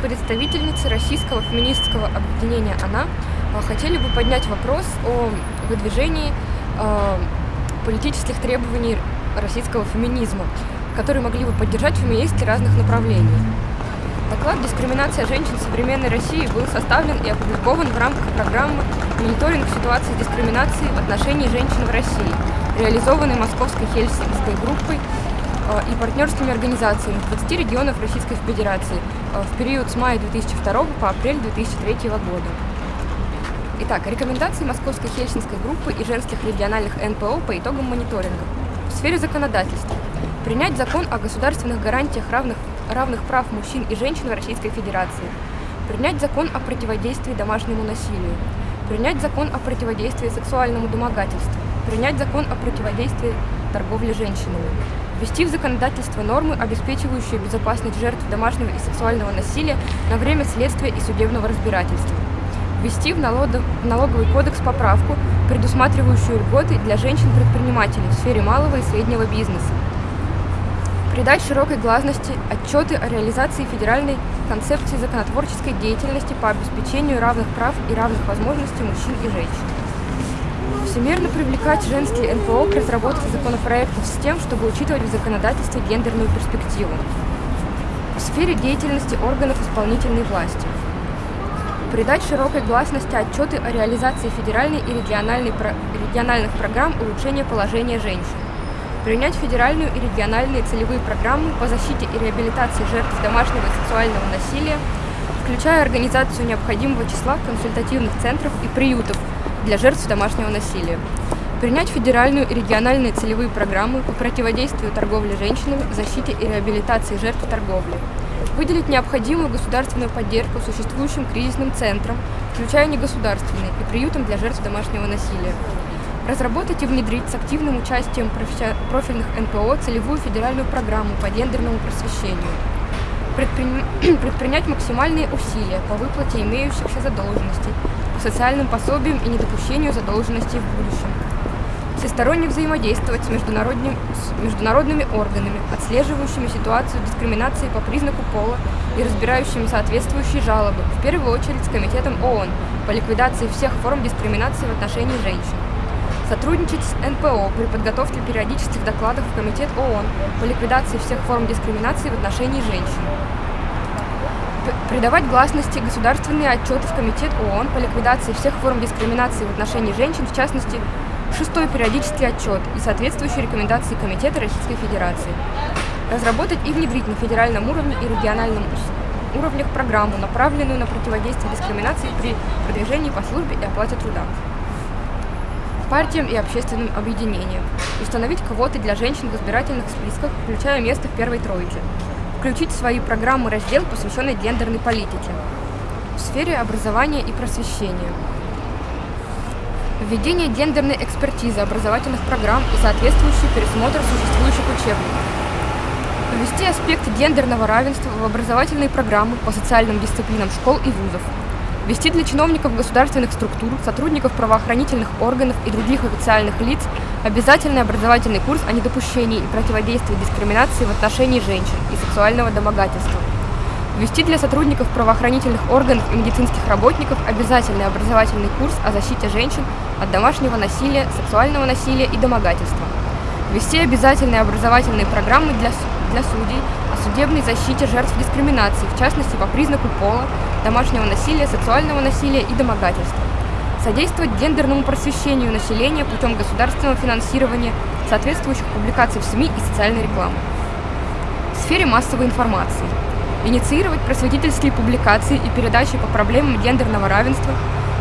Представительницы российского феминистского объединения «Она», э, хотели бы поднять вопрос о выдвижении э, политических требований российского феминизма, которые могли бы поддержать феминистки разных направлений. Доклад «Дискриминация женщин в современной России» был составлен и опубликован в рамках программы «Мониторинг ситуации дискриминации в отношении женщин в России», реализованной Московской Хельсинской группой и партнерскими организациями 20 регионов Российской Федерации э, в период с мая 2002 по апрель 2003 года. Итак, рекомендации Московской Хельсинской группы и женских региональных НПО по итогам мониторинга. В сфере законодательства. Принять закон о государственных гарантиях равных, равных прав мужчин и женщин в Российской Федерации. Принять закон о противодействии домашнему насилию. Принять закон о противодействии сексуальному домогательству. Принять закон о противодействии торговле женщинами ввести в законодательство нормы, обеспечивающие безопасность жертв домашнего и сексуального насилия на время следствия и судебного разбирательства, ввести в, налоговый кодекс поправку, предусматривающую льготы для женщин-предпринимателей в сфере малого и среднего бизнеса, придать широкой гласности отчеты о реализации федеральной концепции законотворческой деятельности по обеспечению равных прав и равных возможностей мужчин и женщин. Всемирно привлекать женские НПО к разработке законопроектов с тем, чтобы учитывать в законодательстве гендерную перспективу. В сфере деятельности органов исполнительной власти. Придать широкой гласности отчеты о реализации федеральной и региональной, региональных программ улучшения положения женщин. Принять федеральную и региональные целевые программы по защите и реабилитации жертв домашнего и сексуального насилия, включая организацию необходимого числа консультативных центров и приютов для жертв домашнего насилия. Принять федеральную и региональные целевые программы по противодействию торговле женщинами, защите и реабилитации жертв торговли. Выделить необходимую государственную поддержку существующим кризисным центрам, включая негосударственные, и приютам для жертв домашнего насилия. Разработать и внедрить с активным участием профильных НПО целевую федеральную программу по гендерному просвещению. Предпринять максимальные усилия по выплате имеющихся задолженностей социальным пособиям и недопущению задолженностей в будущем. Всесторонне взаимодействовать с, международным, с международными органами, отслеживающими ситуацию дискриминации по признаку пола и разбирающими соответствующие жалобы, в первую очередь с Комитетом ООН по ликвидации всех форм дискриминации в отношении женщин. Сотрудничать с НПО при подготовке периодических докладов в Комитет ООН по ликвидации всех форм дискриминации в отношении женщин придавать гласности государственные отчеты в Комитет ООН по ликвидации всех форм дискриминации в отношении женщин, в частности, шестой периодический отчет и соответствующие рекомендации Комитета Российской Федерации. Разработать и внедрить на федеральном уровне и региональном уровнях программу, направленную на противодействие дискриминации при продвижении по службе и оплате труда. Партиям и общественным объединениям. Установить квоты для женщин в избирательных списках, включая место в первой тройке включить в свои программы раздел, посвященный гендерной политике в сфере образования и просвещения. Введение гендерной экспертизы образовательных программ и соответствующий пересмотр существующих учебников. Ввести аспект гендерного равенства в образовательные программы по социальным дисциплинам школ и вузов. Ввести для чиновников государственных структур, сотрудников правоохранительных органов и других официальных лиц Обязательный образовательный курс о недопущении и противодействии дискриминации в отношении женщин и сексуального домогательства. Ввести для сотрудников правоохранительных органов и медицинских работников обязательный образовательный курс о защите женщин от домашнего насилия, сексуального насилия и домогательства. Ввести обязательные образовательные программы для, для судей о судебной защите жертв дискриминации, в частности по признаку пола, домашнего насилия, сексуального насилия и домогательства содействовать гендерному просвещению населения путем государственного финансирования соответствующих публикаций в СМИ и социальной рекламы. В сфере массовой информации. Инициировать просветительские публикации и передачи по проблемам гендерного равенства,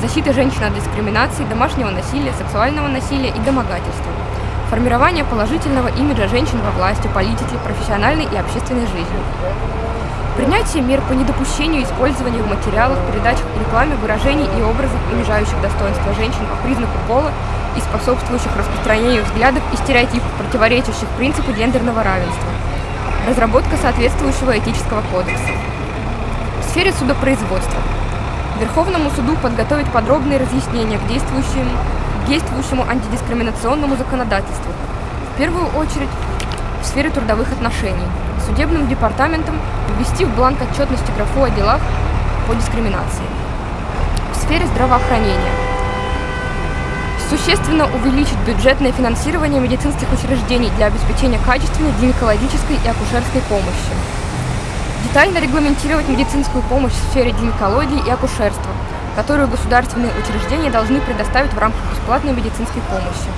защиты женщин от дискриминации, домашнего насилия, сексуального насилия и домогательства. Формирование положительного имиджа женщин во власти, политике, профессиональной и общественной жизни. Принятие мер по недопущению использования в материалах, передачах рекламе выражений и образов, унижающих достоинство женщин по признаку пола и способствующих распространению взглядов и стереотипов, противоречащих принципу гендерного равенства. Разработка соответствующего этического кодекса. В сфере судопроизводства. Верховному суду подготовить подробные разъяснения к действующему, к действующему антидискриминационному законодательству. В первую очередь в сфере трудовых отношений судебным департаментом ввести в бланк отчетности графу о делах по дискриминации. В сфере здравоохранения существенно увеличить бюджетное финансирование медицинских учреждений для обеспечения качественной гинекологической и акушерской помощи. Детально регламентировать медицинскую помощь в сфере гинекологии и акушерства, которую государственные учреждения должны предоставить в рамках бесплатной медицинской помощи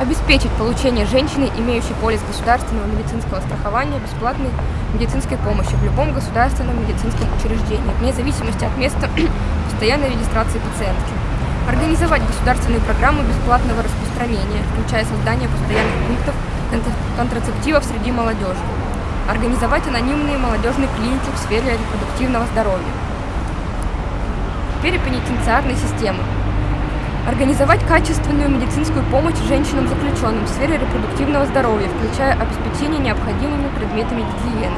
обеспечить получение женщиной, имеющей полис государственного медицинского страхования, бесплатной медицинской помощи в любом государственном медицинском учреждении, вне зависимости от места постоянной регистрации пациентки. Организовать государственные программы бесплатного распространения, включая создание постоянных пунктов контрацептивов среди молодежи. Организовать анонимные молодежные клиники в сфере репродуктивного здоровья. Перепенитенциарной системы Организовать качественную медицинскую помощь женщинам-заключенным в сфере репродуктивного здоровья, включая обеспечение необходимыми предметами гигиены.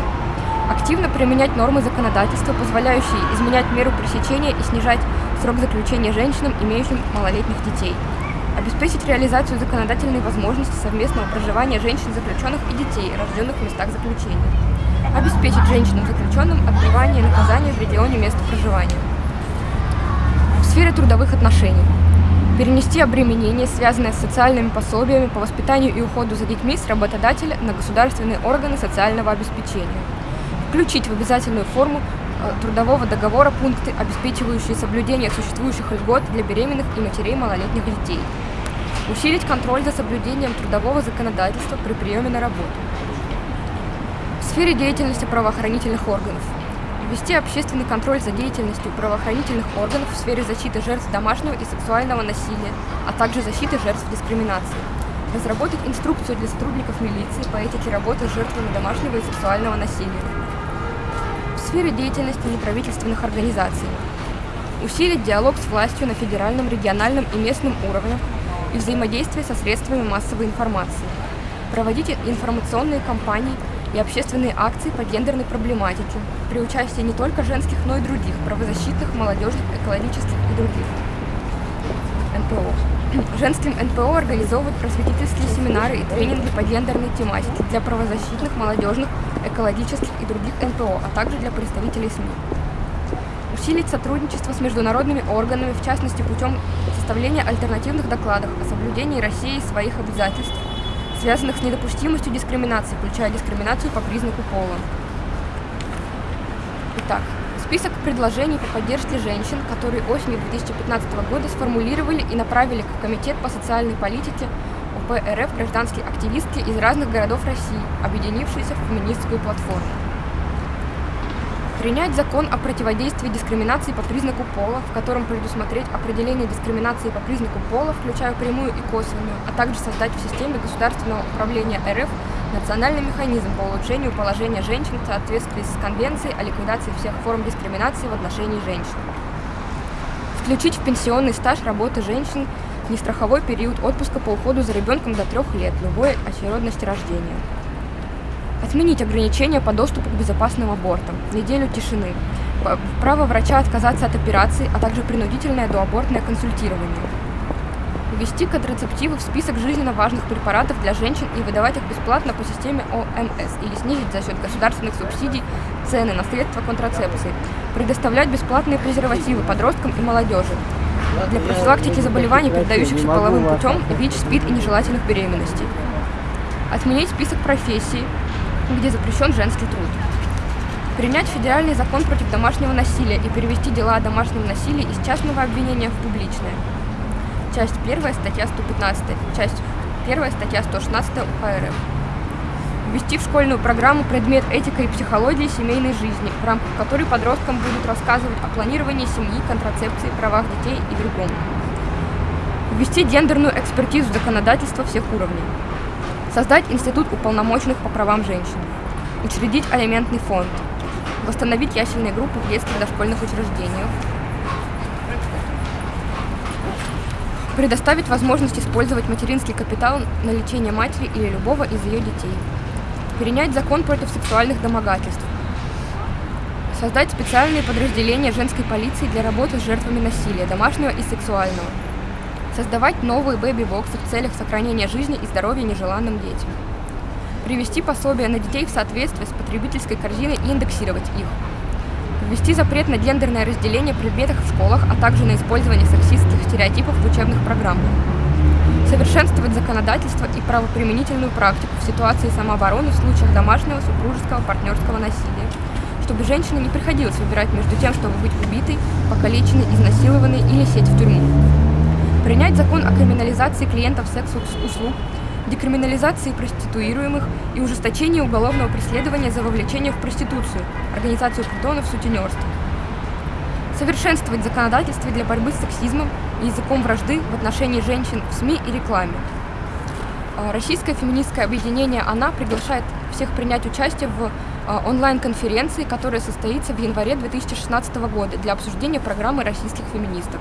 Активно применять нормы законодательства, позволяющие изменять меру пресечения и снижать срок заключения женщинам, имеющим малолетних детей. Обеспечить реализацию законодательной возможности совместного проживания женщин-заключенных и детей, рожденных в местах заключения. Обеспечить женщинам-заключенным отбывание наказания в регионе места проживания. В сфере трудовых отношений перенести обременение, связанное с социальными пособиями по воспитанию и уходу за детьми с работодателя на государственные органы социального обеспечения, включить в обязательную форму э, трудового договора пункты, обеспечивающие соблюдение существующих льгот для беременных и матерей малолетних детей, усилить контроль за соблюдением трудового законодательства при приеме на работу. В сфере деятельности правоохранительных органов – ввести общественный контроль за деятельностью правоохранительных органов в сфере защиты жертв домашнего и сексуального насилия, а также защиты жертв дискриминации, разработать инструкцию для сотрудников милиции по этике работы с жертвами домашнего и сексуального насилия. В сфере деятельности неправительственных организаций. Усилить диалог с властью на федеральном, региональном и местном уровнях и взаимодействие со средствами массовой информации, проводить информационные кампании и общественные акции по гендерной проблематике при участии не только женских, но и других правозащитных, молодежных, экологических и других НПО. Женским НПО организовывать просветительские семинары и тренинги по гендерной тематике для правозащитных, молодежных, экологических и других НПО, а также для представителей СМИ. Усилить сотрудничество с международными органами, в частности путем составления альтернативных докладов о соблюдении России своих обязательств связанных с недопустимостью дискриминации, включая дискриминацию по признаку пола. Итак, список предложений по поддержке женщин, которые осенью 2015 года сформулировали и направили в Комитет по социальной политике УП РФ гражданские активистки из разных городов России, объединившиеся в феминистскую платформу. Принять закон о противодействии дискриминации по признаку пола, в котором предусмотреть определение дискриминации по признаку пола, включая прямую и косвенную, а также создать в системе государственного управления РФ национальный механизм по улучшению положения женщин в соответствии с Конвенцией о ликвидации всех форм дискриминации в отношении женщин. Включить в пенсионный стаж работы женщин нестраховой период отпуска по уходу за ребенком до трех лет любой очередности рождения. Отменить ограничения по доступу к безопасным абортам, неделю тишины, право врача отказаться от операции, а также принудительное доабортное консультирование. Ввести контрацептивы в список жизненно важных препаратов для женщин и выдавать их бесплатно по системе ОМС или снизить за счет государственных субсидий цены на средства контрацепции. Предоставлять бесплатные презервативы подросткам и молодежи. Для профилактики заболеваний, передающихся половым путем, ВИЧ, СПИД и нежелательных беременностей. Отменить список профессий, где запрещен женский труд. Принять федеральный закон против домашнего насилия и перевести дела о домашнем насилии из частного обвинения в публичное. Часть 1, статья 115, часть 1, статья 116 УК РФ. Ввести в школьную программу предмет этика и психологии семейной жизни, в рамках которой подросткам будут рассказывать о планировании семьи, контрацепции, правах детей и другом. Ввести гендерную экспертизу законодательства всех уровней. Создать институт уполномоченных по правам женщин. Учредить алиментный фонд. Восстановить ясельные группы в детских дошкольных учреждениях. Предоставить возможность использовать материнский капитал на лечение матери или любого из ее детей. Перенять закон против сексуальных домогательств. Создать специальные подразделения женской полиции для работы с жертвами насилия, домашнего и сексуального создавать новые бэби-боксы в целях сохранения жизни и здоровья нежеланным детям, привести пособия на детей в соответствии с потребительской корзиной и индексировать их, ввести запрет на гендерное разделение предметов в школах, а также на использование сексистских стереотипов в учебных программах, совершенствовать законодательство и правоприменительную практику в ситуации самообороны в случаях домашнего, супружеского, партнерского насилия, чтобы женщине не приходилось выбирать между тем, чтобы быть убитой, покалеченной, изнасилованной или сесть в тюрьму. Принять закон о криминализации клиентов секс-услуг, декриминализации проституируемых и ужесточении уголовного преследования за вовлечение в проституцию, организацию притонов, сутенерство. Совершенствовать законодательство для борьбы с сексизмом и языком вражды в отношении женщин в СМИ и рекламе. А, Российское феминистское объединение «Она» приглашает всех принять участие в а, онлайн-конференции, которая состоится в январе 2016 года для обсуждения программы российских феминисток.